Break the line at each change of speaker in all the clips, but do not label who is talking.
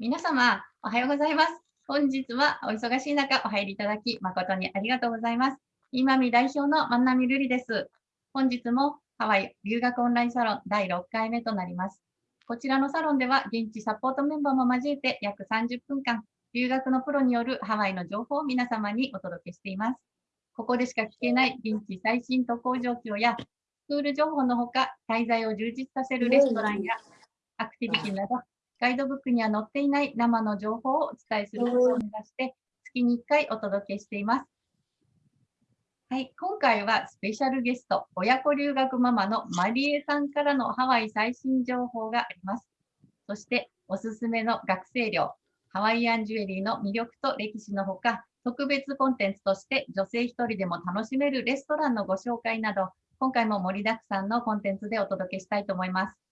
皆様、おはようございます。本日はお忙しい中、お入りいただき、誠にありがとうございます。今見代表の万波瑠璃です。本日もハワイ留学オンラインサロン第6回目となります。こちらのサロンでは、現地サポートメンバーも交えて約30分間、留学のプロによるハワイの情報を皆様にお届けしています。ここでしか聞けない現地最新渡航状況や、スクール情報のほか、滞在を充実させるレストランやアクティビティなど、ガイドブックには載っていない生の情報をお伝えすることを目指して、月に1回お届けしています。はい、今回はスペシャルゲスト、親子留学ママのマリエさんからのハワイ最新情報があります。そして、おすすめの学生寮、ハワイアンジュエリーの魅力と歴史のほか、特別コンテンツとして女性一人でも楽しめるレストランのご紹介など、今回も盛りだくさんのコンテンツでお届けしたいと思います。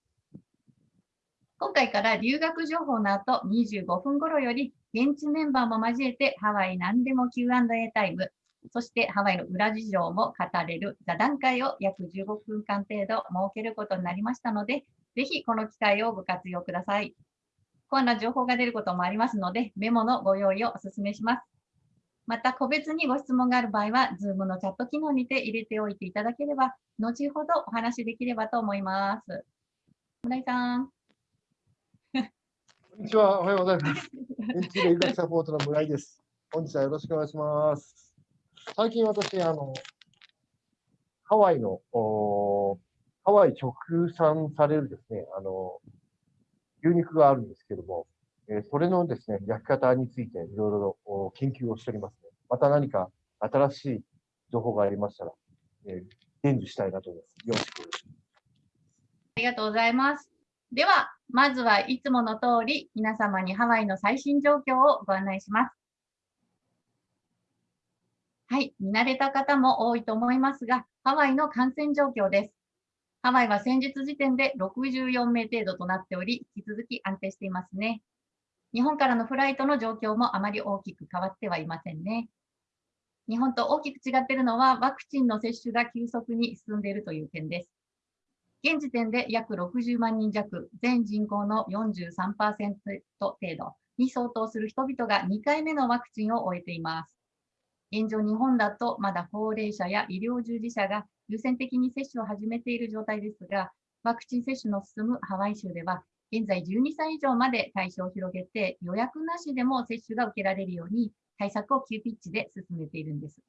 今回から留学情報の後25分頃より現地メンバーも交えてハワイ何でも Q&A タイム、そしてハワイの裏事情も語れる座談会を約15分間程度設けることになりましたので、ぜひこの機会をご活用ください。コアな情報が出ることもありますので、メモのご用意をお勧めします。また、個別にご質問がある場合は、Zoom のチャット機能にて入れておいていただければ、後ほどお話しできればと思います。村井さん。
こんにちは、おはようございます。現地留学サポートの村井です。本日はよろしくお願いします。最近私、あの、ハワイの、ハワイ直産されるですね、あの、牛肉があるんですけども、えそれのですね、焼き方についていろいろ研究をしておりますね。また何か新しい情報がありましたら、えー、伝授したいなと思います。よろしく。
ありがとうございます。では、まずはいつもの通り、皆様にハワイの最新状況をご案内します。はい、見慣れた方も多いと思いますが、ハワイの感染状況です。ハワイは先日時点で64名程度となっており、引き続き安定していますね。日本からのフライトの状況もあまり大きく変わってはいませんね。日本と大きく違っているのは、ワクチンの接種が急速に進んでいるという点です。現時点で約60万人弱、全人口の43%程度に相当する人々が2回目のワクチンを終えています。現状、日本だとまだ高齢者や医療従事者が優先的に接種を始めている状態ですが、ワクチン接種の進むハワイ州では、現在12歳以上まで対象を広げて予約なしでも接種が受けられるように対策を急ピッチで進めているんです。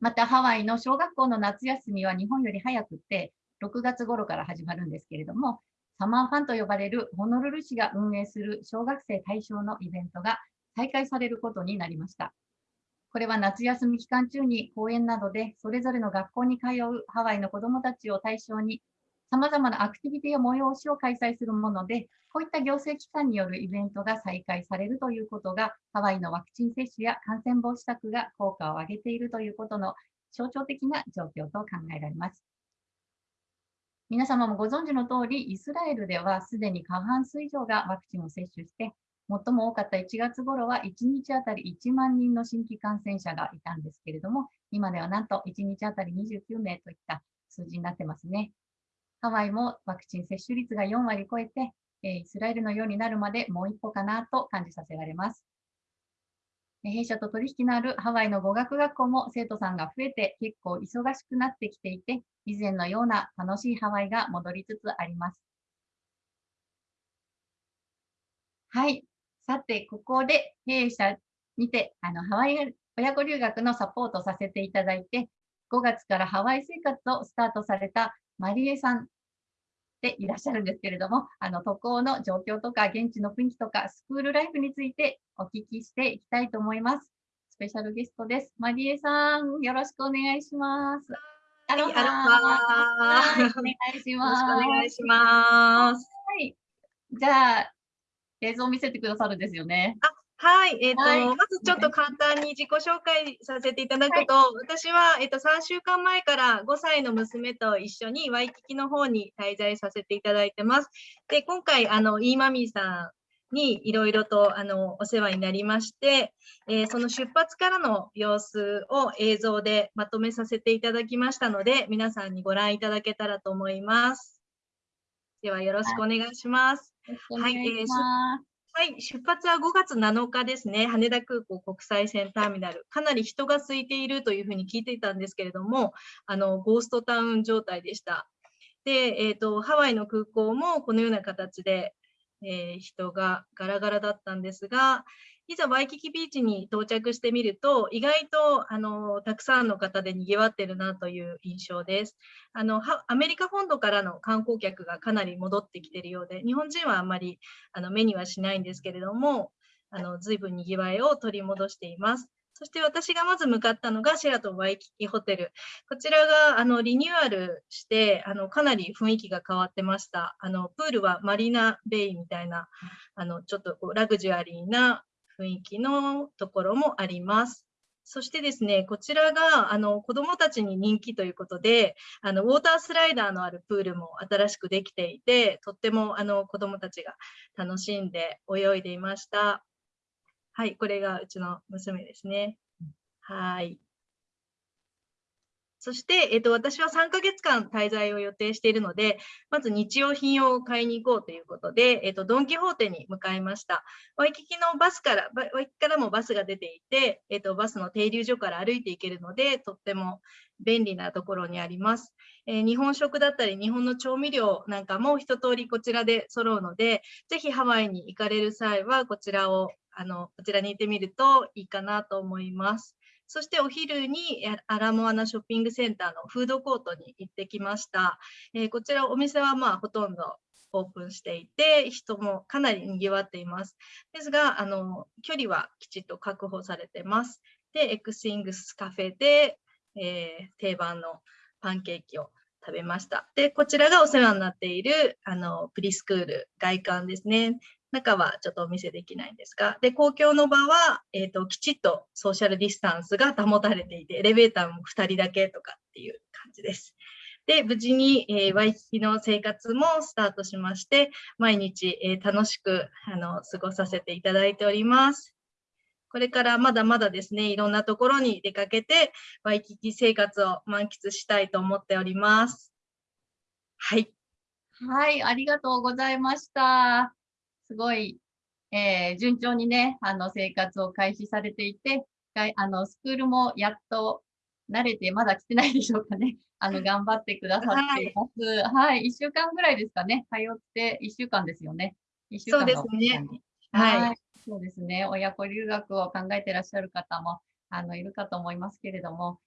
またハワイの小学校の夏休みは日本より早くて、6月頃から始まるんですけれども、サマーファンと呼ばれるホノルル市が運営する小学生対象のイベントが再開されることになりました。これは夏休み期間中に公園などでそれぞれの学校に通うハワイの子どもたちを対象に様々なアクティビティや催しを開催するもので、こういった行政機関によるイベントが再開されるということが、ハワイのワクチン接種や感染防止策が効果を上げているということの象徴的な状況と考えられます。皆様もご存知の通り、イスラエルではすでに過半数以上がワクチンを接種して、最も多かった1月頃は1日あたり1万人の新規感染者がいたんですけれども、今ではなんと1日あたり29名といった数字になってますね。ハワイもワクチン接種率が4割超えて、イスラエルのようになるまでもう一歩かなと感じさせられます。弊社と取引のあるハワイの語学学校も生徒さんが増えて結構忙しくなってきていて、以前のような楽しいハワイが戻りつつあります。はい。さて、ここで弊社にてあのハワイ親子留学のサポートさせていただいて、5月からハワイ生活をスタートされたマリエさんでいらっしゃるんですけれども、あの渡航の状況とか、現地の雰囲気とか、スクールライフについてお聞きしていきたいと思います。スペシャルゲストです。マリエさん、よろしくお願いします。
アロハ
お願いします。
お願いします。
はい。じゃあ、映像を見せてくださるんですよね。
あはい、えーと、はい、まずちょっと簡単に自己紹介させていただくと、はい、私は、えーと、3週間前から5歳の娘と一緒にワイキキの方に滞在させていただいてます。で、今回、あの、イーマミーさんにいろいろとあのお世話になりまして、えー、その出発からの様子を映像でまとめさせていただきましたので、皆さんにご覧いただけたらと思います。ではよろしくお願いします。
よろしくお願いします。
はい、出発は5月7日ですね、羽田空港国際線ターミナル、かなり人が空いているというふうに聞いていたんですけれども、あのゴーストタウン状態でした。で、えーと、ハワイの空港もこのような形で、えー人がガラガラだったんですが、いざワイキキビーチに到着してみると、意外とあのたくさんの方で賑わってるなという印象です。あのアメリカ本土からの観光客がかなり戻ってきているようで、日本人はあまりあの目にはしないんですけれども、あの随分にぎわいを取り戻しています。そして私がまず向かったのがシェラトンワイキキホテル。こちらがあのリニューアルしてあのかなり雰囲気が変わってました。あのプールはマリナベイみたいなあのちょっとこうラグジュアリーな雰囲気のところもあります。そしてですね、こちらがあの子どもたちに人気ということで、あのウォータースライダーのあるプールも新しくできていて、とってもあの子どもたちが楽しんで泳いでいました。はい、これがうちの娘ですね。はい。そして、えっと、私は3ヶ月間滞在を予定しているので、まず日用品を買いに行こうということで、えっと、ドン・キホーテに向かいました。ワイキキのバスから、ワイキキからもバスが出ていて、えっと、バスの停留所から歩いていけるので、とっても便利なところにあります。えー日本食だったり、日本の調味料なんかも一通りこちらで揃うので、ぜひハワイに行かれる際は、こちらを、あの、こちらに行ってみるといいかなと思います。そしてお昼にアラモアナショッピングセンターのフードコートに行ってきました。えーこちらお店はまあほとんどオープンしていて、人もかなり賑わっています。ですが、あの距離はきちっと確保されてます。で、エクスイングスカフェで、えー定番のパンケーキを食べました。で、こちらがお世話になっているあのプリスクール外観ですね。中はちょっとお見せできないんですが、で、公共の場は、えっ、と、きちっとソーシャルディスタンスが保たれていて、エレベーターも2人だけとかっていう感じです。で、無事に、えーワイキキの生活もスタートしまして、毎日、えー楽しくあの過ごさせていただいております。これからまだまだですね、いろんなところに出かけて、ワイキキ生活を満喫したいと思っております。はい。
はい、ありがとうございました。すごい、えー順調にね、あの、生活を開始されていて、あの、スクールもやっと慣れて、まだ来てないでしょうかね。あの、頑張ってくださっています。はい、一週間ぐらいですかね。通って一週間ですよね。一週間
そうですねはい。
はい、そうですね。親子留学を考えてらっしゃる方も、あの、いるかと思いますけれども、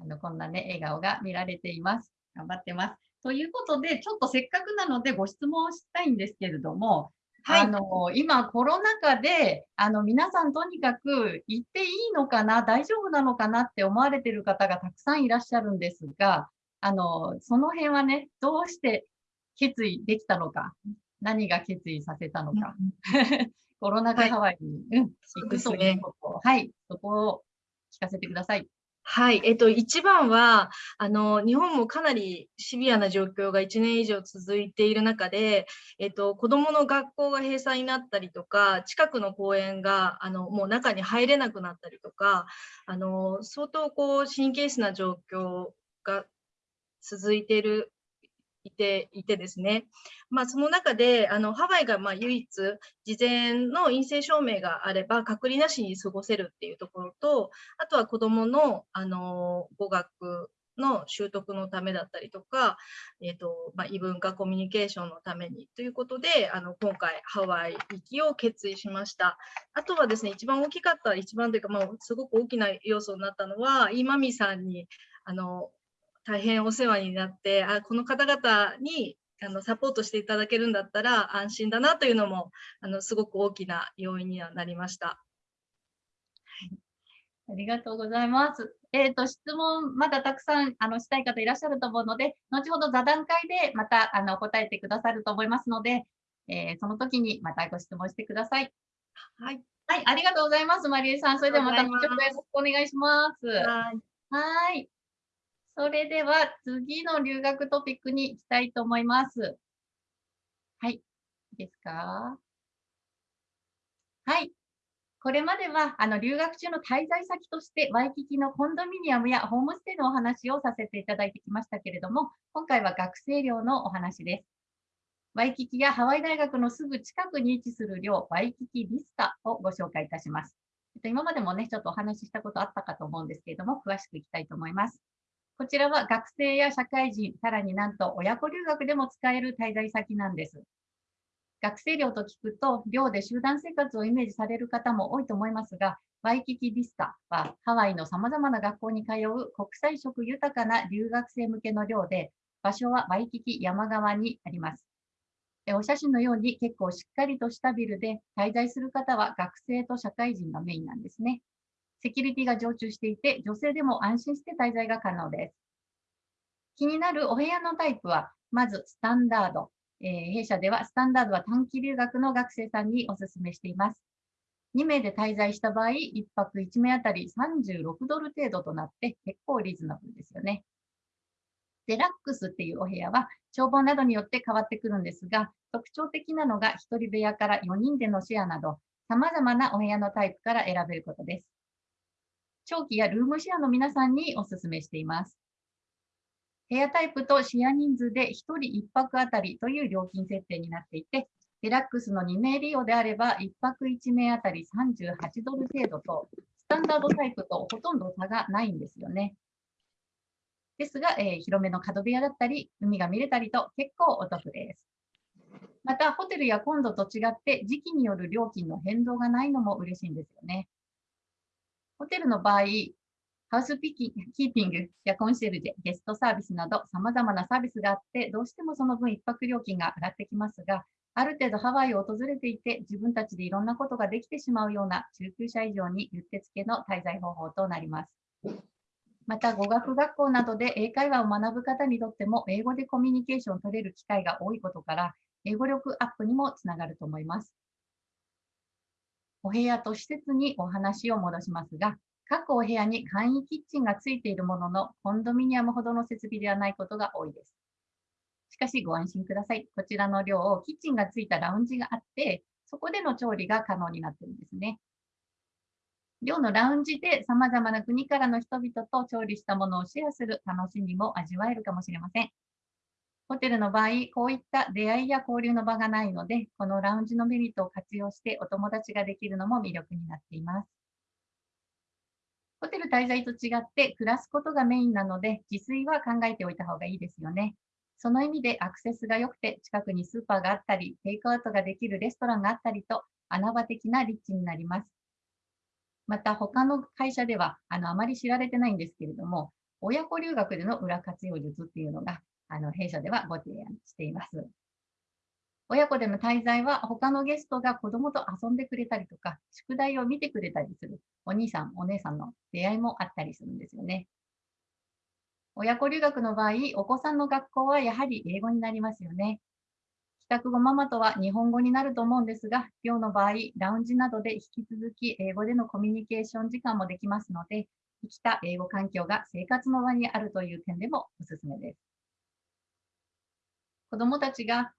あの、こんなね、笑顔が見られています。頑張ってます。ということで、ちょっとせっかくなのでご質問をしたいんですけれども、
はい。
あの、今コロナ禍で、あの、皆さんとにかく行っていいのかな、大丈夫なのかなって思われている方がたくさんいらっしゃるんですが、あの、その辺はね、どうして決意できたのか、何が決意させたのか、コロナ禍
はい
ハワイに、行くという。こと、はい、そこを聞かせてください。
はい、えっと、一番は、あの、日本もかなりシビアな状況が1年以上続いている中で、えっと、子供の学校が閉鎖になったりとか、近くの公園が、あの、もう中に入れなくなったりとか、あの、相当こう、神経質な状況が続いている、いて、いてですね。まあ、その中で、あの、ハワイがま唯一、事前の陰性証明があれば、隔離なしに過ごせるっていうところと、あとは子どもの、あの語学の習得のためだったりとか、えーとまあ、異文化コミュニケーションのためにということで、あの今回、ハワイ行きを決意しました。あとはですね、一番大きかった、一番というか、まあ、すごく大きな要素になったのは、イーマミさんにあの大変お世話になって、あこの方々にあのサポートしていただけるんだったら安心だなというのもあのすごく大きな要因にはなりました。
ありがとうございます。えっ、と、質問、まだたくさんあのしたい方いらっしゃると思うので、後ほど座談会でまたあの答えてくださると思いますので、えーその時にまたご質問してください。
はい、
はい、ありがとうございます、マリエさん。それではまた後ほどよろしくお願いします。
はい
はい。それでは次の留学トピックに行きたいと思います。はい。いいですか？はい。これまではあの留学中の滞在先としてワイキキのコンドミニアムやホームステイのお話をさせていただいてきましたけれども、今回は学生寮のお話です。ワイキキやハワイ大学のすぐ近くに位置する寮、ワイキキビスタをご紹介いたします。今までもね、ちょっとお話ししたことあったかと思うんですけれども、詳しくいきたいと思います。こちらは学生や社会人、さらになんと親子留学でも使える滞在先なんです。学生寮と聞くと、寮で集団生活をイメージされる方も多いと思いますが、ワイキキビスタはハワイの様々な学校に通う国際色豊かな留学生向けの寮で、場所はワイキキ山側にあります。お写真のように結構しっかりとしたビルで滞在する方は学生と社会人がメインなんですね。セキュリティが常駐していて、女性でも安心して滞在が可能です。気になるお部屋のタイプは、まずスタンダード。えー、弊社ではスタンダードは短期留学の学生さんにお勧めしています。2名で滞在した場合、1泊1名あたり36ドル程度となって結構リーズナブルですよね。デラックスっていうお部屋は眺望などによって変わってくるんですが、特徴的なのが1人部屋から4人でのシェアなど、様々なお部屋のタイプから選べることです。長期やルームシェアの皆さんにお勧めしています。部屋タイプとシェア人数で1人1泊あたりという料金設定になっていて、デラックスの2名利用であれば1泊1名あたり38ドル程度と、スタンダードタイプとほとんど差がないんですよね。ですが、えー、広めの角部屋だったり、海が見れたりと結構お得です。また、ホテルやコンドと違って時期による料金の変動がないのも嬉しいんですよね。ホテルの場合、ハウスピキキーピングやコンシェルジェ、ゲストサービスなど様々なサービスがあって、どうしてもその分一泊料金が上がってきますが、ある程度ハワイを訪れていて、自分たちでいろんなことができてしまうような中級者以上にうってつけの滞在方法となります。また、語学学校などで英会話を学ぶ方にとっても、英語でコミュニケーションを取れる機会が多いことから、英語力アップにもつながると思います。お部屋と施設にお話を戻しますが、各お部屋に簡易キッチンがついているものの、コンドミニアムほどの設備ではないことが多いです。しかしご安心ください。こちらの寮、キッチンがついたラウンジがあって、そこでの調理が可能になっているんですね。寮のラウンジで様々な国からの人々と調理したものをシェアする楽しみも味わえるかもしれません。ホテルの場合、こういった出会いや交流の場がないので、このラウンジのメリットを活用してお友達ができるのも魅力になっています。ホテル滞在と違って暮らすことがメインなので、自炊は考えておいた方がいいですよね。その意味でアクセスが良くて、近くにスーパーがあったり、テイクアウトができるレストランがあったりと、穴場的な立地になります。また、他の会社では、あの、あまり知られてないんですけれども、親子留学での裏活用術っていうのが、あの、弊社ではご提案しています。親子での滞在は他のゲストが子供と遊んでくれたりとか、宿題を見てくれたりするお兄さん、お姉さんの出会いもあったりするんですよね。親子留学の場合、お子さんの学校はやはり英語になりますよね。帰宅後ママとは日本語になると思うんですが、今日の場合、ラウンジなどで引き続き英語でのコミュニケーション時間もできますので、生きた英語環境が生活の場にあるという点でもおすすめです。子供たちが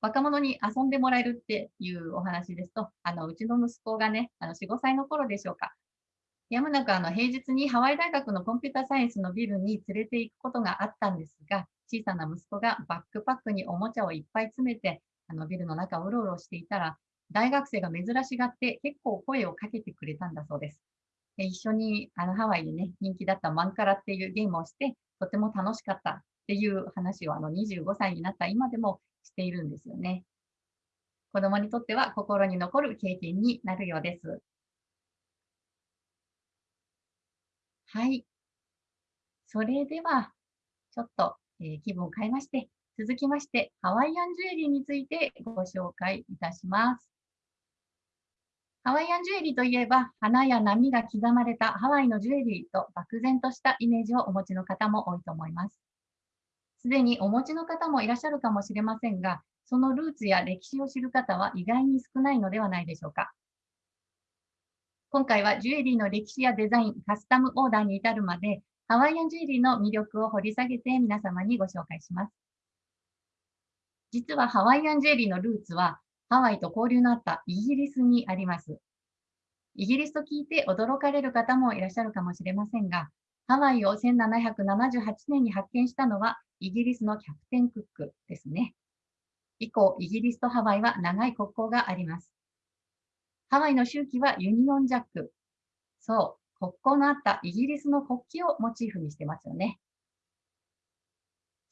若者に遊んでもらえるっていうお話ですと、あのうちの息子がね、あの4、5歳の頃でしょうか、やむなくあの平日にハワイ大学のコンピューターサイエンスのビルに連れて行くことがあったんですが、小さな息子がバックパックにおもちゃをいっぱい詰めて、あのビルの中をうろうろしていたら、大学生が珍しがって結構声をかけてくれたんだそうです。で一緒にあのハワイでね、人気だったマンカラっていうゲームをして、とても楽しかったっていう話をあの25歳になった今でもしているんですよね。子供にとっては心に残る経験になるようです。はい。それでは、ちょっと、えー、気分を変えまして、続きまして、ハワイアンジュエリーについてご紹介いたします。ハワイアンジュエリーといえば、花や波が刻まれたハワイのジュエリーと漠然としたイメージをお持ちの方も多いと思います。すでにお持ちの方もいらっしゃるかもしれませんが、そのルーツや歴史を知る方は意外に少ないのではないでしょうか。今回はジュエリーの歴史やデザイン、カスタムオーダーに至るまで、ハワイアンジュエリーの魅力を掘り下げて皆様にご紹介します。実はハワイアンジュエリーのルーツは、ハワイと交流のあったイギリスにあります。イギリスと聞いて驚かれる方もいらっしゃるかもしれませんが、ハワイを1778年に発見したのはイギリスのキャプテン・クックですね。以降、イギリスとハワイは長い国交があります。ハワイの周期はユニオンジャック。そう、国交のあったイギリスの国旗をモチーフにしてますよね。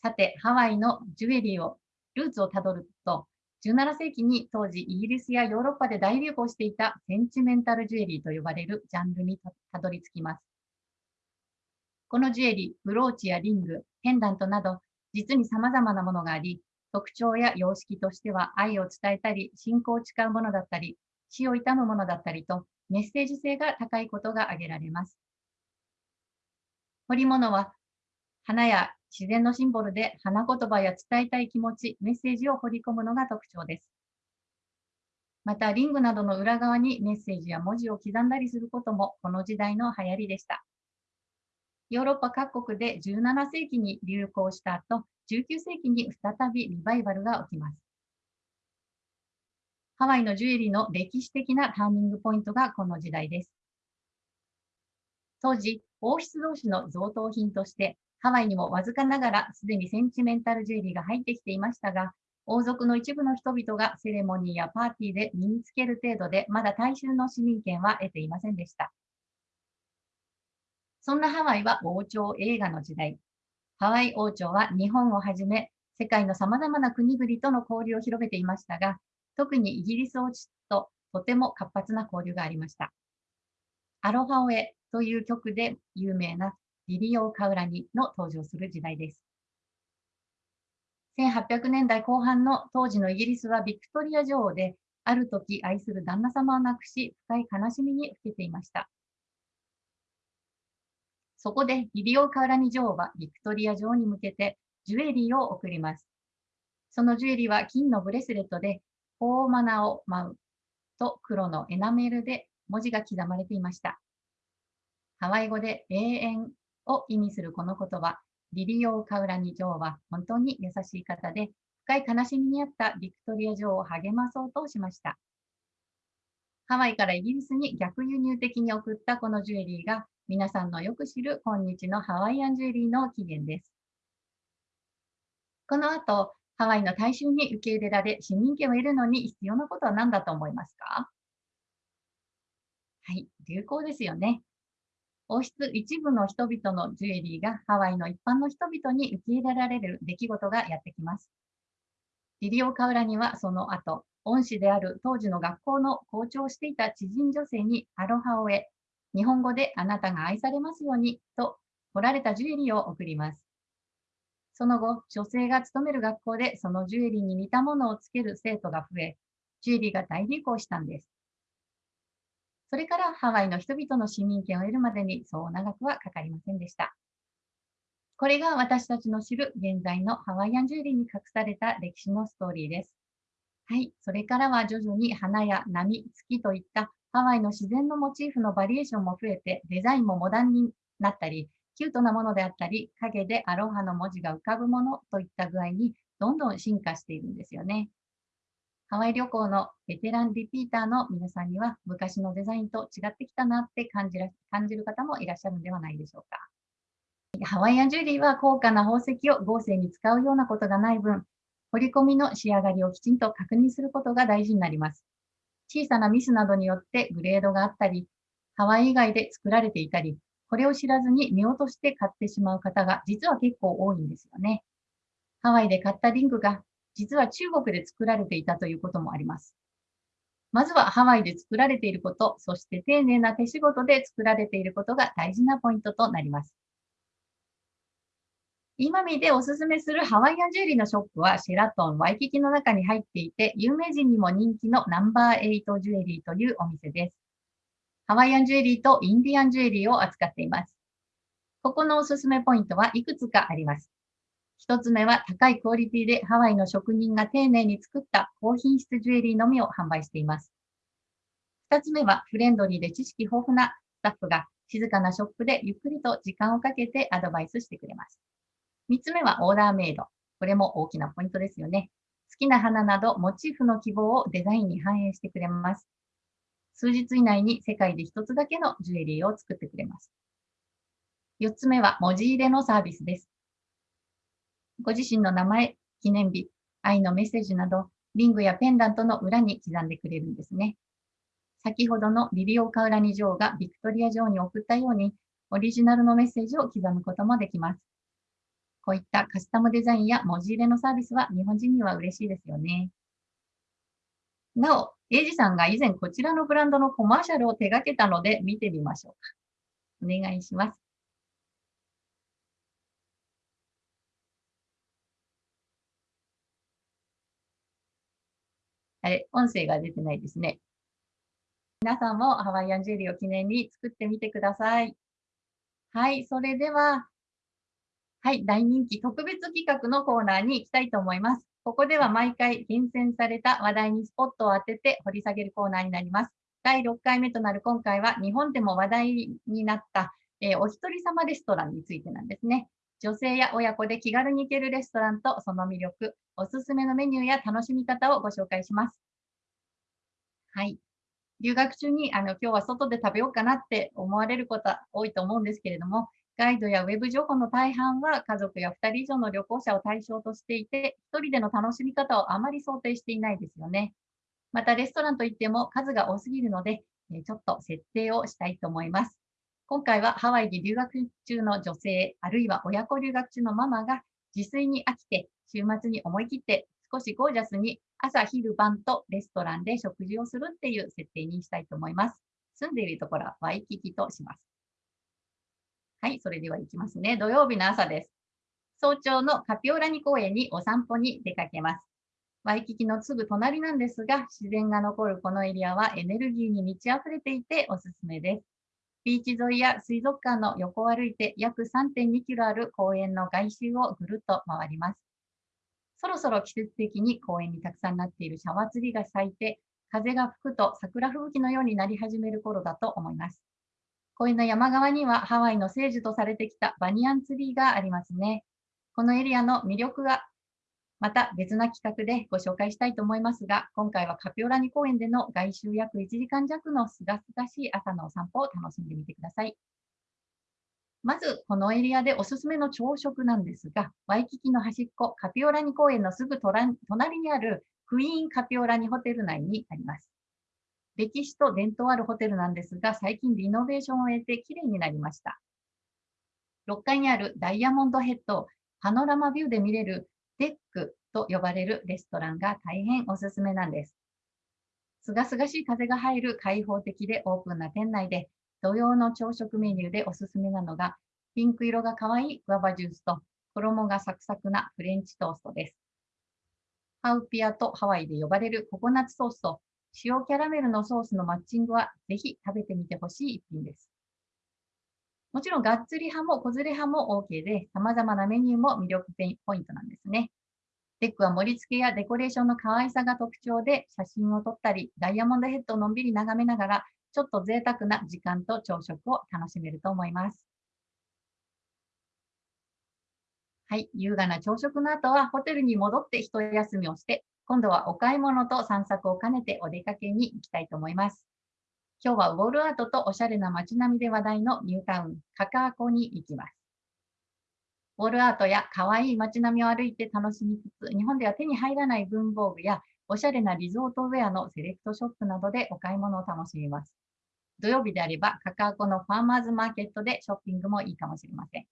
さて、ハワイのジュエリーを、ルーツをたどると、17世紀に当時イギリスやヨーロッパで大流行していたセンチメンタルジュエリーと呼ばれるジャンルにたどり着きます。このジュエリー、ブローチやリング、ペンダントなど、実に様々なものがあり、特徴や様式としては愛を伝えたり、信仰を誓うものだったり、死を悼むものだったりと、メッセージ性が高いことが挙げられます。彫り物は、花や自然のシンボルで花言葉や伝えたい気持ち、メッセージを彫り込むのが特徴です。また、リングなどの裏側にメッセージや文字を刻んだりすることもこの時代の流行りでした。ヨーロッパ各国で17世紀に流行した後、19世紀に再びリバイバルが起きます。ハワイのジュエリーの歴史的なターニングポイントがこの時代です。当時、王室同士の贈答品として、ハワイにもわずかながらすでにセンチメンタルジュエリーが入ってきていましたが、王族の一部の人々がセレモニーやパーティーで身につける程度で、まだ大衆の市民権は得ていませんでした。そんなハワイは王朝映画の時代。ハワイ王朝は日本をはじめ、世界の様々な国々との交流を広げていましたが、特にイギリス王室ととても活発な交流がありました。アロハオエという曲で有名なリリオ・カウラニの登場する時代です。1800年代後半の当時のイギリスはビクトリア女王で、ある時愛する旦那様を亡くし、深い悲しみにふけていました。そこでリリオ・カウラニ女王はビクトリア女王に向けてジュエリーを贈ります。そのジュエリーは金のブレスレットで、ホーマナオ・マウと黒のエナメルで文字が刻まれていました。ハワイ語で永遠を意味するこの言葉、リリオ・カウラニ女王は本当に優しい方で、深い悲しみにあったビクトリア女王を励まそうとしました。ハワイからイギリスに逆輸入的に送ったこのジュエリーが皆さんのよく知る今日のハワイアンジュエリーの起源です。この後、ハワイの大衆に受け入れられ、市民権を得るのに必要なことは何だと思いますか？はい、流行ですよね。王室一部の人々のジュエリーがハワイの一般の人々に受け入れられる出来事がやってきます。リリオ・カウラにはその後、恩師である当時の学校の校長をしていた知人女性にアロハを得、日本語であなたが愛されますようにと彫られたジュエリーを贈ります。その後、女性が勤める学校でそのジュエリーに似たものをつける生徒が増え、ジュエリーが大流行したんです。それからハワイの人々の市民権を得るまでにそう長くはかかりませんでした。これが私たちの知る現在のハワイアンジュエリーに隠された歴史のストーリーです。はい、それからは徐々に花や波、月といったハワイの自然のモチーフのバリエーションも増えて、デザインもモダンになったり、キュートなものであったり、影でアロハの文字が浮かぶものといった具合にどんどん進化しているんですよね。ハワイ旅行のベテランリピーターの皆さんには昔のデザインと違ってきたなって感じる感じる方もいらっしゃるんではないでしょうか。ハワイアンジュエリーは高価な宝石を豪勢に使うようなことがない分、彫り込みの仕上がりをきちんと確認することが大事になります。小さなミスなどによってグレードがあったり、ハワイ以外で作られていたり、これを知らずに見落として買ってしまう方が実は結構多いんですよね。ハワイで買ったリングが実は中国で作られていたということもあります。まずはハワイで作られていること、そして丁寧な手仕事で作られていることが大事なポイントとなります。今見でおすすめするハワイアンジュエリーのショップはシェラトン、ワイキキの中に入っていて、有名人にも人気のナンバー8ジュエリーというお店です。ハワイアンジュエリーとインディアンジュエリーを扱っています。ここのおすすめポイントはいくつかあります。一つ目は高いクオリティでハワイの職人が丁寧に作った高品質ジュエリーのみを販売しています。二つ目はフレンドリーで知識豊富なスタッフが静かなショップでゆっくりと時間をかけてアドバイスしてくれます。3つ目はオーダーメイド。これも大きなポイントですよね。好きな花などモチーフの希望をデザインに反映してくれます。数日以内に世界で一つだけのジュエリーを作ってくれます。4つ目は文字入れのサービスです。ご自身の名前、記念日、愛のメッセージなど、リングやペンダントの裏に刻んでくれるんですね。先ほどのリリオ・カウラニ女王がビクトリア女王に送ったように、オリジナルのメッセージを刻むこともできます。こういったカスタムデザインや文字入れのサービスは日本人には嬉しいですよね。なお、エイジさんが以前こちらのブランドのコマーシャルを手掛けたので見てみましょうか。お願いします。あれ、音声が出てないですね。皆さんもハワイアンジェリーを記念に作ってみてください。はい、それでは、はい、大人気特別企画のコーナーに行きたいと思います。ここでは毎回厳選された話題にスポットを当てて掘り下げるコーナーになります。第6回目となる今回は日本でも話題になった、えー、お一人様レストランについてなんですね。女性や親子で気軽に行けるレストランとその魅力、おすすめのメニューや楽しみ方をご紹介します。はい。留学中にあの今日は外で食べようかなって思われることは多いと思うんですけれども、ガイドやウェブ情報の大半は家族や2人以上の旅行者を対象としていて、1人での楽しみ方をあまり想定していないですよね。またレストランといっても数が多すぎるので、ちょっと設定をしたいと思います。今回はハワイに留学中の女性、あるいは親子留学中のママが自炊に飽きて、週末に思い切って少しゴージャスに朝、昼、晩とレストランで食事をするっていう設定にしたいと思います。住んでいるところはワイキキとします。はい、それでは行きますね。土曜日の朝です。早朝のカピオラニ公園にお散歩に出かけます。ワイキキのすぐ隣なんですが、自然が残るこのエリアはエネルギーに満ち溢れていておすすめです。ビーチ沿いや水族館の横を歩いて約3.2キロある公園の外周をぐるっと回ります。そろそろ季節的に公園にたくさんなっているシャワーツリが咲いて、風が吹くと桜吹雪のようになり始める頃だと思います。公園の山側にはハワイの聖樹とされてきたバニアンツリーがありますね。このエリアの魅力がまた別な企画でご紹介したいと思いますが、今回はカピオラニ公園での外周約1時間弱のすがすがしい朝のお散歩を楽しんでみてください。まず、このエリアでおすすめの朝食なんですが、ワイキキの端っこ、カピオラニ公園のすぐ隣にあるクイーンカピオラニホテル内にあります。歴史と伝統あるホテルなんですが、最近リノベーションを終えてきれいになりました。6階にあるダイヤモンドヘッド、パノラマビューで見れる Deck と呼ばれるレストランが大変おすすめなんです。すがすがしい風が入る開放的でオープンな店内で土曜の朝食メニューでおすすめなのが、ピンク色が可愛いグアバジュースと、衣がサクサクなフレンチトーストです。ハウピアとハワイで呼ばれるココナッツソースと塩キャラメルのソースのマッチングはぜひ食べてみてほしい一品です。もちろん、がっつり派も子連れ派も OK で、様々なメニューも魅力ポイントなんですね。 Deck は盛り付けやデコレーションの可愛さが特徴で、写真を撮ったり、ダイヤモンドヘッドをのんびり眺めながらちょっと贅沢な時間と朝食を楽しめると思います。はい、優雅な朝食の後はホテルに戻って一休みをして、今度はお買い物と散策を兼ねてお出かけに行きたいと思います。今日はウォールアートとおしゃれな街並みで話題のニュータウン、カカアコに行きます。ウォールアートや可愛い街並みを歩いて楽しみつつ、日本では手に入らない文房具やおしゃれなリゾートウェアのセレクトショップなどでお買い物を楽しみます。土曜日であれば、カカアコのファーマーズマーケットでショッピングもいいかもしれません。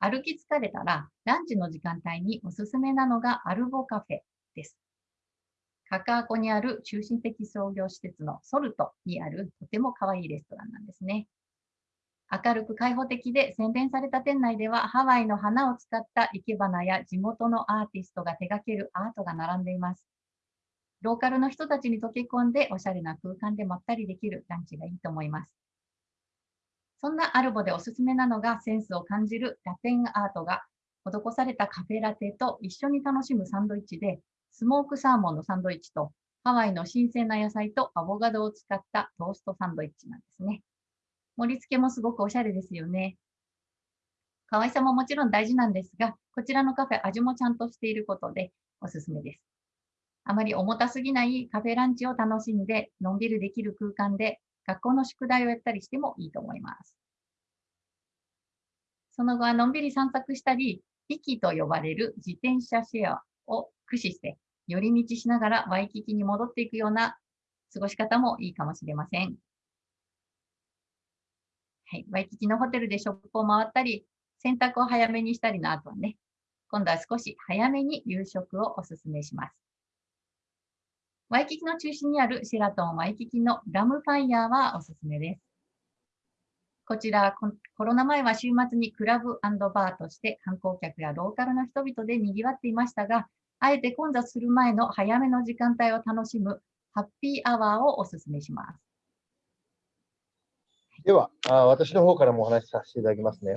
歩き疲れたら、ランチの時間帯におすすめなのがアルボカフェです。カカアコにある中心的商業施設のソルトにあるとても可愛いレストランなんですね。明るく開放的で洗練された店内ではハワイの花を使った生け花や地元のアーティストが手掛けるアートが並んでいます。ローカルの人たちに溶け込んでおしゃれな空間でまったりできるランチがいいと思います。そんなアルボでおすすめなのがセンスを感じるラテンアートが施されたカフェラテと一緒に楽しむサンドイッチで、スモークサーモンのサンドイッチとハワイの新鮮な野菜とアボカドを使ったトーストサンドイッチなんですね。盛り付けもすごくおしゃれですよね。可愛さももちろん大事なんですが、こちらのカフェ味もちゃんとしていることでおすすめです。あまり重たすぎないカフェランチを楽しんで、のんびりできる空間で学校の宿題をやったりしてもいいと思います。その後はのんびり散策したり、ビキと呼ばれる自転車シェアを駆使して、寄り道しながらワイキキに戻っていくような過ごし方もいいかもしれません。はい。ワイキキのホテルでショップを回ったり、洗濯を早めにしたりの後はね、今度は少し早めに夕食をおすすめします。ワイキキの中心にあるシェラトンワイキキのラムファイヤーはおすすめです。こちら、コロナ前は週末にクラブバーとして観光客やローカルの人々で賑わっていましたが、あえて混雑する前の早めの時間帯を楽しむハッピーアワーをおすすめします。
ではあ、私の方からもお話しさせていただきますね。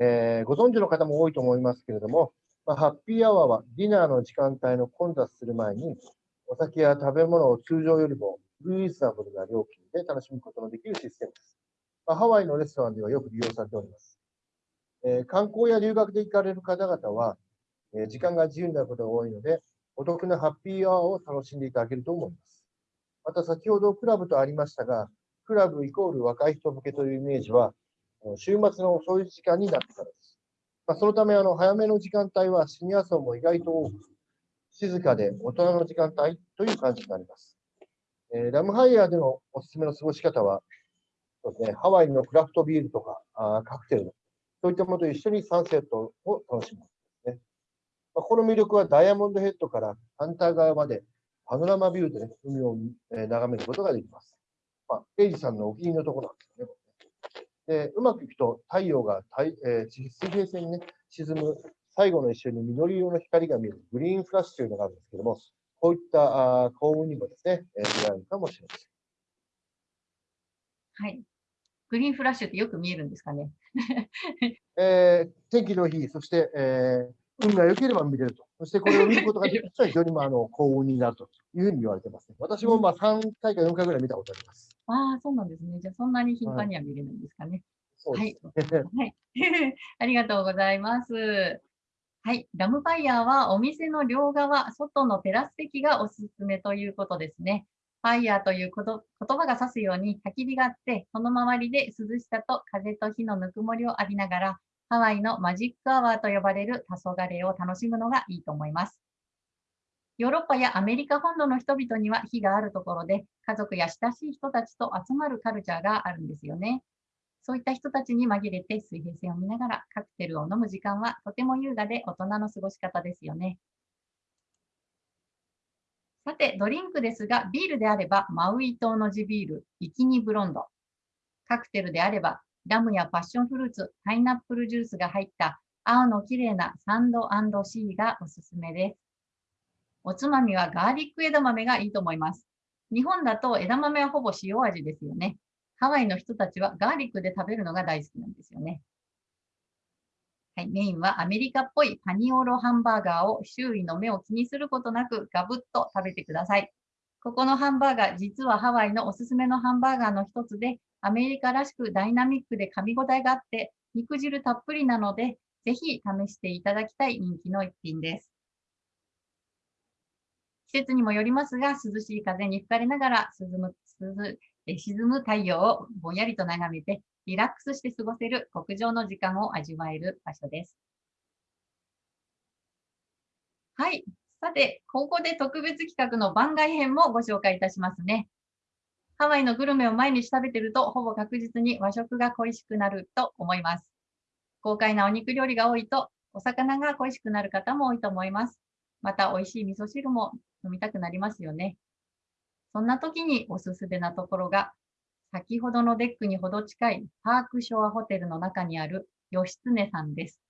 えー、ご存知の方も多いと思いますけれども、まあ、ハッピーアワーはディナーの時間帯の混雑する前に、お酒や食べ物を通常よりもリーズナブルな料金で楽しむことのできるシステムです。まあ、ハワイのレストランではよく利用されております。えー、観光や留学で行かれる方々は、えー、時間が自由になることが多いので、お得なハッピーアワーを楽しんでいただけると思います。また先ほどクラブとありましたが、クラブイコール若い人向けというイメージは、週末の遅い時間になってからです。まあ、そのため、あの早めの時間帯はシニア層も意外と多く、静かで大人の時間帯という感じになります。えー、ラムハイヤーでのおすすめの過ごし方は、そうですね、ハワイのクラフトビールとかあカクテル、そういったものと一緒にサンセットを楽しむですね。まあ、この魅力はダイヤモンドヘッドから反対側までパノラマビューで、ね、海を、え眺めることができます。まあ、エイジさんのお気に入りのところなんですね。でうまくいくと太陽が太、えー、水平線に、ね、沈む最後の一瞬に緑色の光が見えるグリーンフラッシュというのがあるんですけども、こういったあ幸運にもですね、えー、出会うかもしれませ
ん。はい。グリーンフラッシュってよく見えるんですかね？
えー、天気の日、そして、えー、運が良ければ見れると。そしてこれを見ることができると非常にまああの幸運になるというふうに言われてます、ね。私もまあ3回か4回ぐらい見たことあります。
ああ、そうなんですね。じゃあそんなに頻繁には見れないんですかね。はい。はい。ありがとうございます。はい。ラムファイヤーはお店の両側、外のテラス席がおすすめということですね。ファイヤーという言葉が指すように焚き火があって、その周りで涼しさと風と火のぬくもりを浴びながら、ハワイのマジックアワーと呼ばれる黄昏を楽しむのがいいと思います。ヨーロッパやアメリカ本土の人々には火があるところで、家族や親しい人たちと集まるカルチャーがあるんですよね。そういった人たちに紛れて水平線を見ながらカクテルを飲む時間はとても優雅で大人の過ごし方ですよね。さて、ドリンクですが、ビールであれば、マウイ島の地ビール、ビキニブロンド。カクテルであれば、ラムやパッションフルーツ、パイナップルジュースが入った青の綺麗なサンドシーがおすすめです。おつまみはガーリック枝豆がいいと思います。日本だと枝豆はほぼ塩味ですよね。ハワイの人たちはガーリックで食べるのが大好きなんですよね。はい、メインはアメリカっぽいパニオロハンバーガーを周囲の目を気にすることなくガブッと食べてください。ここのハンバーガー、実はハワイのおすすめのハンバーガーの一つで、アメリカらしくダイナミックで噛み応えがあって、肉汁たっぷりなので、ぜひ試していただきたい人気の一品です。季節にもよりますが、涼しい風に吹かれながら涼む涼沈む太陽をぼんやりと眺めて、リラックスして過ごせる極上の時間を味わえる場所です。はい。さて、ここで特別企画の番外編もご紹介いたしますね。ハワイのグルメを毎日食べてると、ほぼ確実に和食が恋しくなると思います。豪快なお肉料理が多いと、お魚が恋しくなる方も多いと思います。また、美味しい味噌汁も飲みたくなりますよね。そんな時におすすめなところが、先ほどの Deck にほど近いパークショアホテルの中にある義経さんです。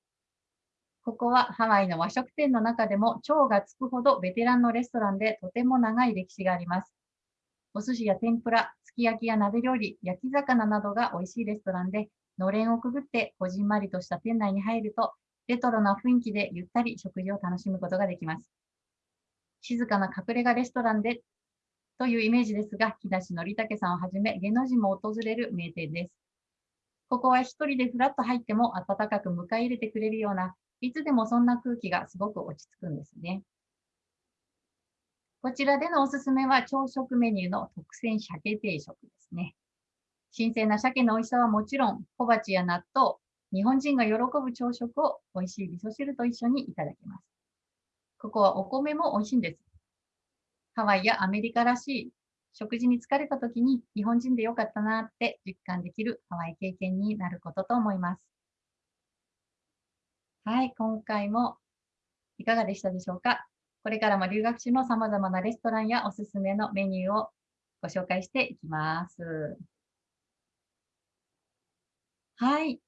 ここはハワイの和食店の中でも超がつくほどベテランのレストランでとても長い歴史があります。お寿司や天ぷら、すき焼きや鍋料理、焼き魚などが美味しいレストランで、のれんをくぐってこじんまりとした店内に入ると、レトロな雰囲気でゆったり食事を楽しむことができます。静かな隠れ家レストランでというイメージですが、木梨憲武さんをはじめ芸能人も訪れる名店です。ここは一人でふらっと入っても温かく迎え入れてくれるような、いつでもそんな空気がすごく落ち着くんですね。こちらでのおすすめは朝食メニューの特選鮭定食ですね。新鮮な鮭の美味しさはもちろん、小鉢や納豆、日本人が喜ぶ朝食を美味しい味噌汁と一緒にいただきます。ここはお米も美味しいんです。ハワイやアメリカらしい食事に疲れた時に日本人でよかったなって実感できるハワイ経験になることと思います。はい、今回もいかがでしたでしょうか？これからも留学中の様々なレストランやおすすめのメニューをご紹介していきます。はい。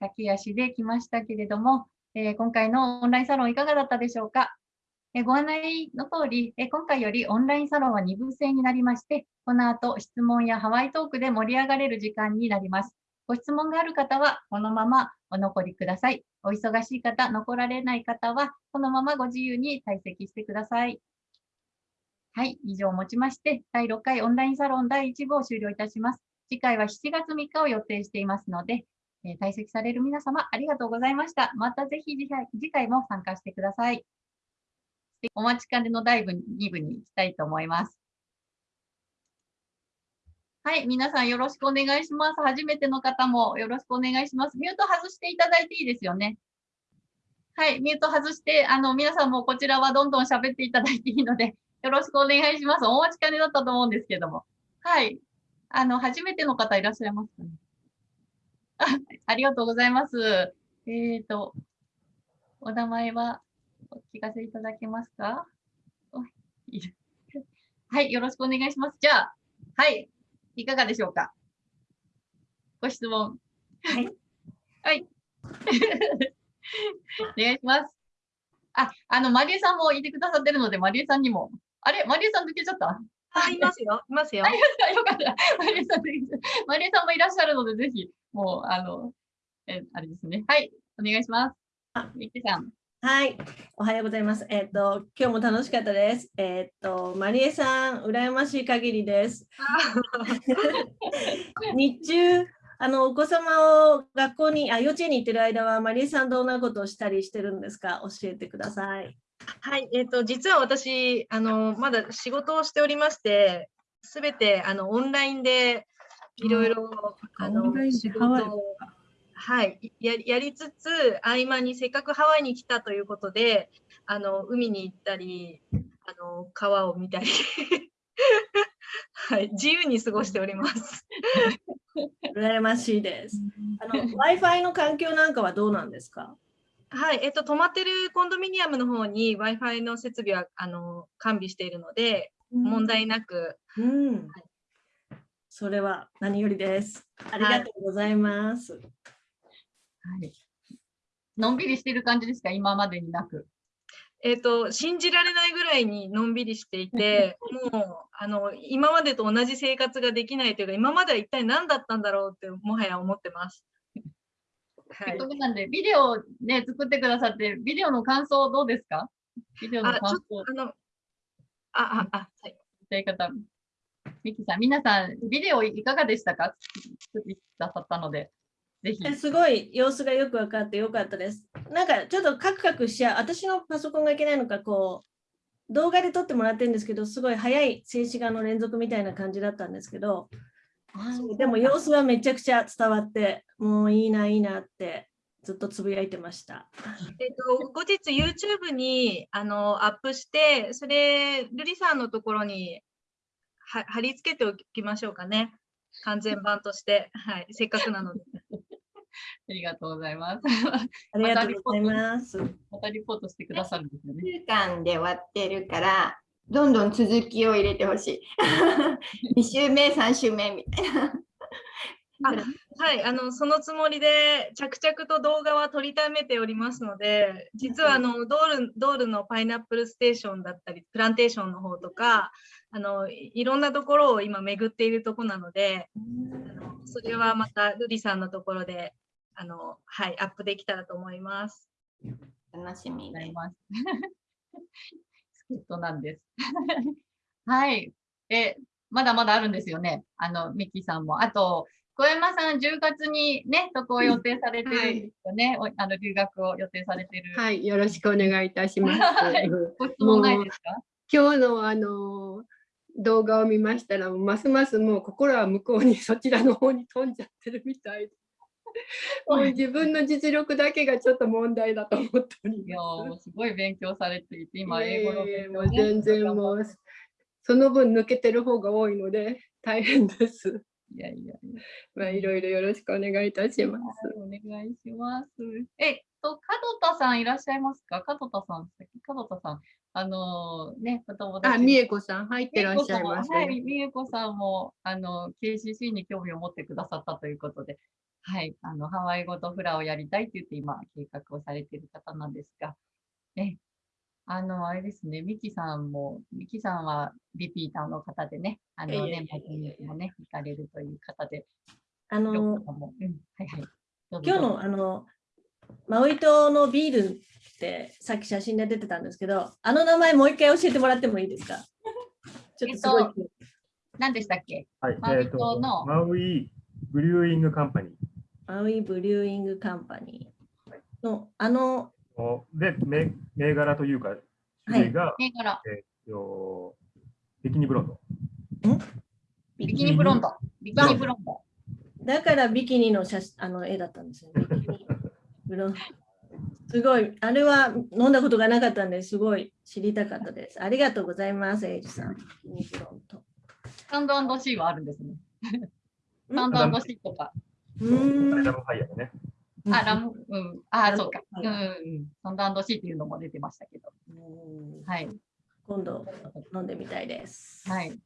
駆け足で来ましたけれども、えー、今回のオンラインサロンいかがだったでしょうか？ご案内の通り、え今回よりオンラインサロンは2部制になりまして、この後質問やハワイトークで盛り上がれる時間になります。ご質問がある方はこのままお残りください。お忙しい方、残られない方はこのままご自由に退席してください。はい、以上をもちまして、第6回オンラインサロン第1部を終了いたします。次回は7月3日を予定していますので、え退席される皆様ありがとうございました。またぜひ次回も参加してください。お待ちかねの第2部に行きたいと思います。はい、皆さんよろしくお願いします。初めての方もよろしくお願いします。ミュート外していただいていいですよね。はい、ミュート外して、あの、皆さんもこちらはどんどん喋っていただいていいので、よろしくお願いします。お待ちかねだったと思うんですけども。はい。あの、初めての方いらっしゃいますかね？あありがとうございます。えっ、ー、と、お名前は？お聞かせいただけますか？はい、よろしくお願いします。じゃあ、はい、いかがでしょうか？ご質問。はい。はい。お願いします。あ、あの、マリエさんもいてくださってるので、マリエさんにも。あれ？マリエさん抜けちゃった？
あ、いますよ。いますよ。
よかった。マリエさん、マリエさんもいらっしゃるので、ぜひ、もう、あの、え、あれですね。はい、お願いします。あ、ミッキーさん。
はい、おはようございます。えっ、ー、と、今日も楽しかったです。えっ、ー、と、マリエさん、羨ましい限りです。日中、あの、お子様を学校に、あ、幼稚園に行ってる間は、マリエさんどんなことをしたりしてるんですか？教えてください。
はい、えっ、ー、と、実は私、あの、まだ仕事をしておりまして、すべて、あの、オンラインで、いろいろ、あの、仕事をはい、ややりつつ合間にせっかくハワイに来たということであの海に行ったりあの川を見たり はい、自由に過ごしております。
羨ましいです。Wi-Fi の環境なんかはどうなんですか？
はい、えっと、泊まってるコンドミニアムの方に Wi-Fi の設備はあの完備しているので、うん、問題なく、うん
はい、それは何よりです。ありがとうございます。はい
はい。のんびりしてる感じですか、今までになく。
えーと、信じられないぐらいにのんびりしていて、もうあの今までと同じ生活ができないというか、今までは一体何だったんだろうってもはや思ってます。
はい、なんで、ビデオね、作ってくださって、ビデオの感想どうですか？ビデオの感想。あ、あの、
あ、あ、はい。
い方。ミキさん、皆さん、ビデオいかがでしたか？作ってくださったので。
ぜひ。すごい様子がよく分かってよかったです。なんかちょっとカクカクしちゃう、私のパソコンがいけないのか、こう、動画で撮ってもらってるんですけど、すごい早い静止画の連続みたいな感じだったんですけど、でも様子はめちゃくちゃ伝わって、もういいな、いいなってずっとつぶやいてました。
えっと、後日 YouTube にあのアップして、それ、瑠璃さんのところに貼り付けておきましょうかね。完全版として、はい、せっかくなので。
ありがとうございます。
ありがとうございます。
またリポートしてくださるんですよね。
週間で終わってるから、どんどん続きを入れてほしい。2週目、3週目みたいな。
あはい、あのそのつもりで着々と動画は撮りためておりますので、実はあのドールドールのパイナップルステーションだったり、プランテーションの方とか、あのいろんなところを今巡っているところなので、あのそれはまたルリさんのところであの、はい、アップできたらと思います。
楽しみになります。
スケットなんです。はい。え、まだまだあるんですよね？あの、ミッキーさんも。あと、小山さん、10月にね、渡航を予定されてるんですよね？はい、あの留学を予定されてる。
はい、よろしくお願いいたします。
ご質問ないですか？
今日のあの動画を見ましたら、ますますもう心は向こうにそちらの方に飛んじゃってるみたいもう自分の実力だけがちょっと問題だと思っておりま
ーもうすごい勉強されていて、今、
す。
英語の勉強ね
全然もう、その分抜けてる方が多いので大変です。
いやいやいや。
まあ、いろいろよろしくお願いいたします。
お願いします。えっと、門田さんいらっしゃいますか？門田さん、門田さん、あのーね、お友達
あ、美恵子さん入ってらっしゃいます。
はい、美恵子さんも、あの、KCC に興味を持ってくださったということで、はい、あの、ハワイ語とフラをやりたいって言って今、計画をされている方なんですが、ね、あの、あれですね、ミキさんも、ミキさんはリピーターの方でね、あの
いえいえ
ね、マジミもね、行かれるという方で、
あの
うん、はいはい。
今日のあのマウイ島のビールってさっき写真で出てたんですけど、あの名前もう一回教えてもらってもいいですか？ちょっとすごい。
えっ何でしたっけ？
はい、
マウイ
えっ、と、
島の。
Maui Brewing Company Maui Brewing Company のあの、
で、銘銘柄というか、種類が、
銘柄、
えっと、
Bikini Blonde。 Bikini Blonde。 Bikini Blonde。
だからビキニの写真あの絵だったんですよね。 Bikini Blonde すごい、あれは飲んだことがなかったんですごい知りたかったです。ありがとうございます、エイジさん。ビキニブロンド
サンドシーはあるんですね。
うん？
サンドシーとか。
うーん
ラムファイヤーでね。
あ、ラム、うん。あ、そうか。うん
は
うん。サンドシーっていうのも出てましたけど。
うん
はい。
今度飲んでみたいです。
はい。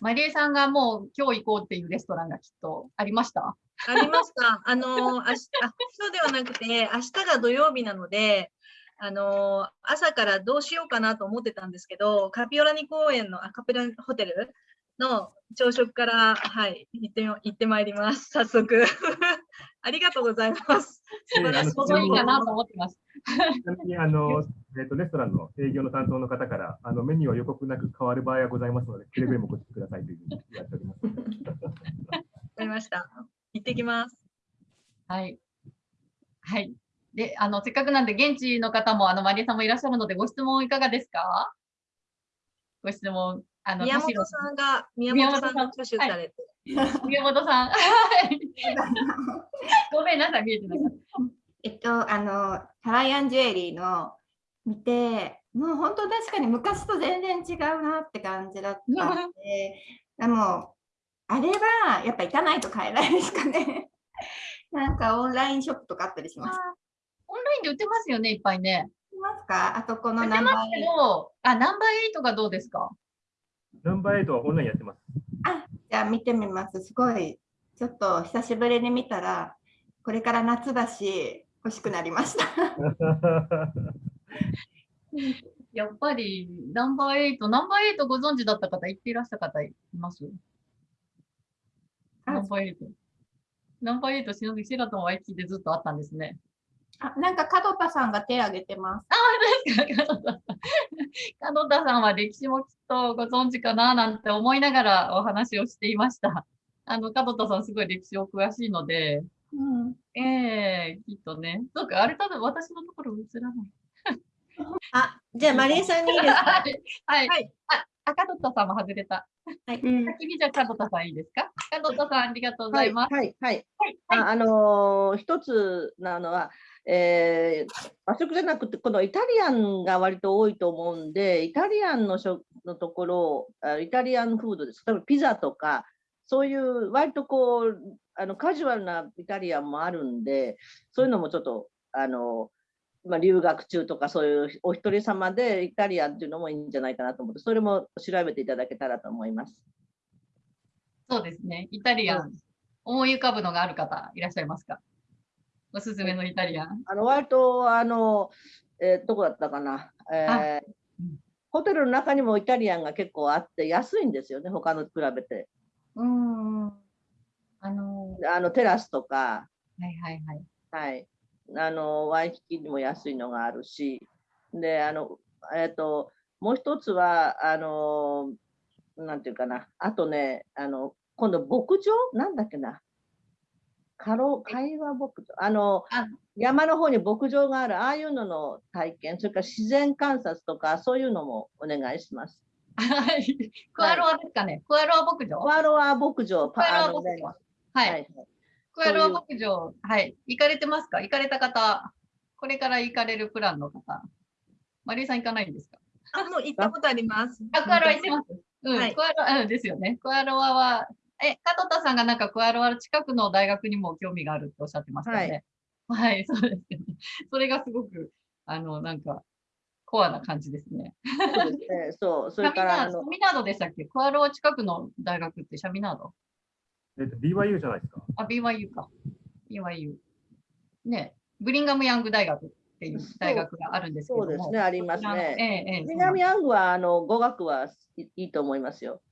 マリエさんがもう今日行こうっていうレストランがきっとありました？
ありました。あのー、明日、あ、そうではなくて、明日が土曜日なので、あのー、朝からどうしようかなと思ってたんですけど、カピオラニ公園のアカペラホテルの朝食から、はい、行ってみ、行ってまいります。早速。ありがとうございます。素晴らしい
いいかなと思ってます。
ちなみにあの、えっとレストランの営業の担当の方からあのメニューは予告なく変わる場合はございますので、くれぐれもご注意くださいというふうにやっております。
わかりました。行ってきます。
はい。はい。で、あの、せっかくなんで、現地の方も、あの、マリエさんもいらっしゃるので、ご質問いかがですか？ご質問。あの、
宮本さんが、宮
宮本さん
が挙手されて。
宮本さん。はいごめんなさい、見えてなかった。
えっと、あの、ハワイアンジュエリーの見て、もう本当確かに昔と全然違うなって感じだったんで、でも、あれはやっぱ行かないと買えないですかね。なんかオンラインショップとかあったりします。
オンラインで売ってますよね、いっぱいね。
いますか？あとこ
売
のナンバー
ど、あ、ナンバーエイトがどうですか？
ナンバーエイトはオンラインやってます。
じゃあ見てみます。すごい、ちょっと久しぶりに見たら、これから夏だし、欲しくなりました。
やっぱり、ナンバーエイト、ナンバーエイトご存知だった方、言っていらっしゃった方います？
あ
ナンバーエイト。ナンバーエイト、しのび、シラトンワイキキでずっとあったんですね。
あなんか門田さんが手を挙げてます。
門田さん門田さんは歴史もきっとご存知かななんて思いながらお話をしていました。あの、門田さんすごい歴史お詳しいので、
うん、
ええきっとね。そうか、あれ多分私のところ映らない。
あ、じゃあマリエさんにいいですか？
はい。はい。
はい
あ、あ、門田さんも外れた。
うん
先にじゃあ門田さんいいですか？門田さんありがとうございます。
はい、はい、
はい。
ああのー一つなのは、えー和食じゃなくて、このイタリアンが割と多いと思うんで、イタリアンの食のところイタリアンフードです。例えばピザとか、そういう割とこう、あのカジュアルなイタリアンもあるんで、そういうのもちょっと、あのまあ、留学中とかそういうお一人様でイタリアンっていうのもいいんじゃないかなと思って、それも調べていただけたらと思います。
そうですね。イタリアン。思い浮かぶのがある方いらっしゃいますか？おすすめのイタリアン？
あの割とあの、えーどこだったかな、えー
うん
ホテルの中にもイタリアンが結構あって安いんですよね、他のと比べて。
うーん。あの
あのテラスとか、
はいはいはい。
はい、あのワイキキにも安いのがあるし、であの、えー、ともう一つはあの、なんていうかな、あとね、あの今度、牧場？なんだっけな、カロ会話牧場あの
あ
山の方に牧場がある、ああいうのの体験、それから自然観察とか、そういうのもお願いします。
はい。クアロアですかね？クアロア牧場？
コアロア牧場、
コアロア
あのね
牧場。は。
はいい、
クアロア牧場、はい。行かれてますか？行かれた方、これから行かれるプランの方。マリエさん行かないんですか？
あ、もう行ったことあります。
あ、クアロア行ってます。うん、
はい
クアロア、うんですよね。クアロアは、え、加藤田さんがなんかクアロア近くの大学にも興味があるっておっしゃってましたよね。はい、そうですよね。それがすごく、あの、なんか、コアな感じですね。
そうですね。そう、それから
ナード、シャミナードでしたっけ？クアロア近くの大学ってシャミナード？
えっと BYU じゃないですか？
あ、BYU か。BYU。ね、ブリンガムヤング大学っていう大学があるんですけども。
そうですね、あります
え
ね。
え、ええ。
南ヤングはあの語学はいいいと思いますよ。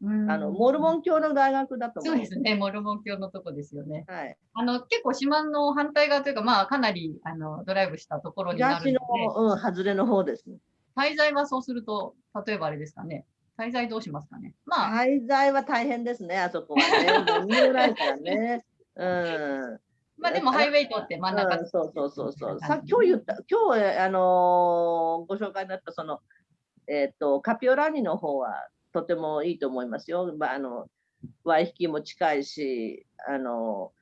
うん
あのモルモン教の大学だと思
そうですね、モルモン教のとこですよね。
はい。
あの、結構島の反対側というか、まあ、かなり、あの、ドライブしたところになる
東
ので
の、、うん、外れの方ですね。
滞在はそうすると、例えばあれですかね。滞在どうしますかね。まあ、
滞在は大変ですね、あそこはね。見えないからね。うん。
まあでもハイウェイ取って真ん中
うん、そうそうそうそう。さ今日言った、今日、あのーご紹介になったその、えっ、と、カピオラニの方はとてもいいと思いますよ。まあ、あの、ワイヒキも近いし、あの、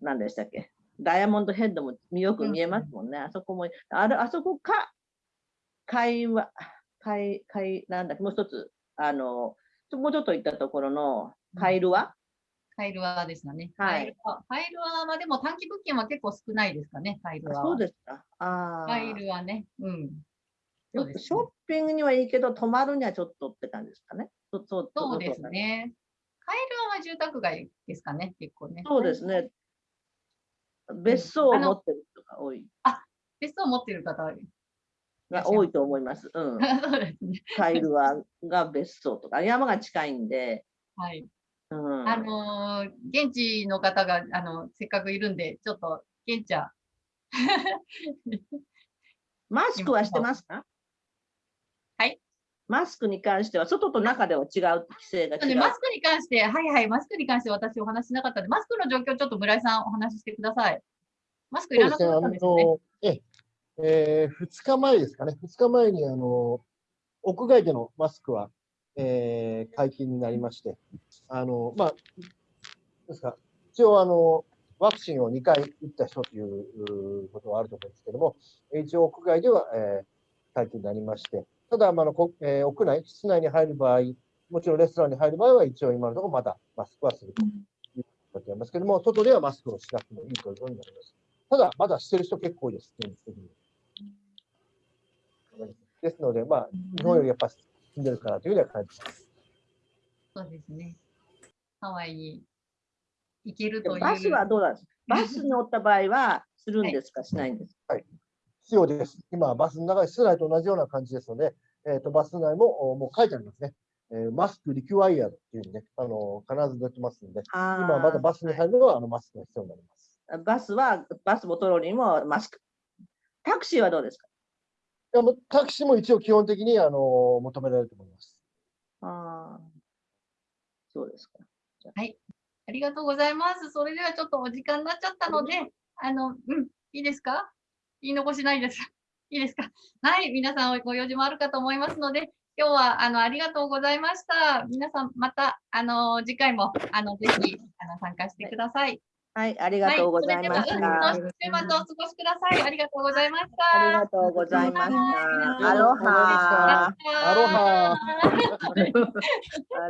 何でしたっけ？ダイヤモンドヘッドもよく見えますもんね。あそこも、あれ、あそこか、会話、会、会、なんだもう一つ、あの、もうちょっと行ったところのカイルワ、
カイルアですよね。
はい
カイルア、カイルアはでも短期物件は結構少ないですかね、カイルアは。
そうですか。ああ。
カイルアね。うん。そうですね
ショッピングにはいいけど、泊まるにはちょっとって感じですかね。そそう
です。ね。カイルアは住宅街ですかね、結構ね。
そうですね。別荘を持ってる人が多い。
別荘持ってる方は
が多いと思います。うん。
そうですね。
カイルワが別荘とか、山が近いんで。
はい。
うん、
あのー現地の方が、あの、せっかくいるんで、ちょっと、現地は、
マスクはしてますか？
はい。
マスクに関しては、外と中では違う、規制が違う。
でマスクに関して、はいはい、マスクに関して私お話ししなかったので、マスクの状況、ちょっと村井さんお話ししてください。マスクいらなく
ですね、あ
なったんですね。
の、ええー、2日前ですかね、2日前に、あの、屋外でのマスクは、えー、解禁になりまして、あの、まあ、ですか、一応、あの、ワクチンを2回打った人ということはあると思うんですけども、一応屋外では、えー、解禁になりまして、ただ、まあのこえー屋内、室内に入る場合、もちろんレストランに入る場合は、一応今のところまだマスクはするということになりますけども、外ではマスクをしなくてもいいということになります。ただ、まだしてる人結構多いです、現実的に。ですので、まあ、日本よりやっぱ進んでるかなというふうには感じます。
そうですね。ハワイに行ける
で
という。
もバスはどうなんですか？バスに乗った場合は、するんですか、しないんですか？
必要です。今、バスの中で室内と同じような感じですので、えー、とバス内もおもう書いてありますね。えーマスクリキュワイヤーっていうね、あの必ず出てますので、今まだバスに入るのはあのマスクが必要になります。
バスは、バスもトロリーもマスク。タクシーはどうですか？
いやもうタクシーも一応基本的にあの求められると思います。
ああ、そうですか。
ありがとうございます。それではちょっとお時間になっちゃったので、あの、うん、いいですか？言い残しないです。いいですか？はい、皆さんご用事もあるかと思いますので、今日はあのありがとうございました。皆さんまたあの次回もあのぜひあの参加してください。
はい、ありがとうございました。
週末お過ごしください。ありがとうございました。
ありがとうございました。
はい
アロハ。
アロハ。
ハ。